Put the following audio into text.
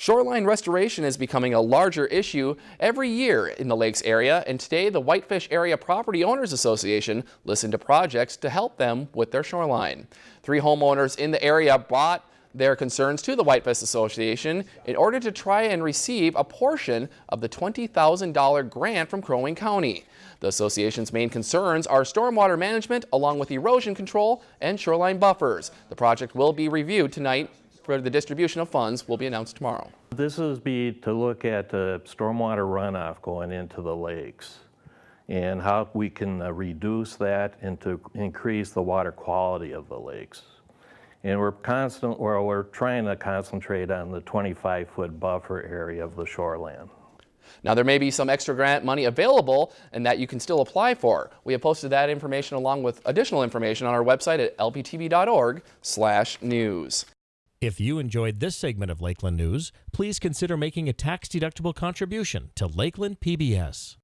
Shoreline restoration is becoming a larger issue every year in the lakes area, and today the Whitefish Area Property Owners Association listened to projects to help them with their shoreline. Three homeowners in the area brought their concerns to the Whitefish Association in order to try and receive a portion of the $20,000 grant from Crow Wing County. The association's main concerns are stormwater management along with erosion control and shoreline buffers. The project will be reviewed tonight for the distribution of funds will be announced tomorrow. This is be to look at the stormwater runoff going into the lakes and how we can uh, reduce that and to increase the water quality of the lakes. And we're constant, or we're trying to concentrate on the 25-foot buffer area of the shoreline. Now there may be some extra grant money available and that you can still apply for. We have posted that information along with additional information on our website at lptv.org/news. If you enjoyed this segment of Lakeland News, please consider making a tax-deductible contribution to Lakeland PBS.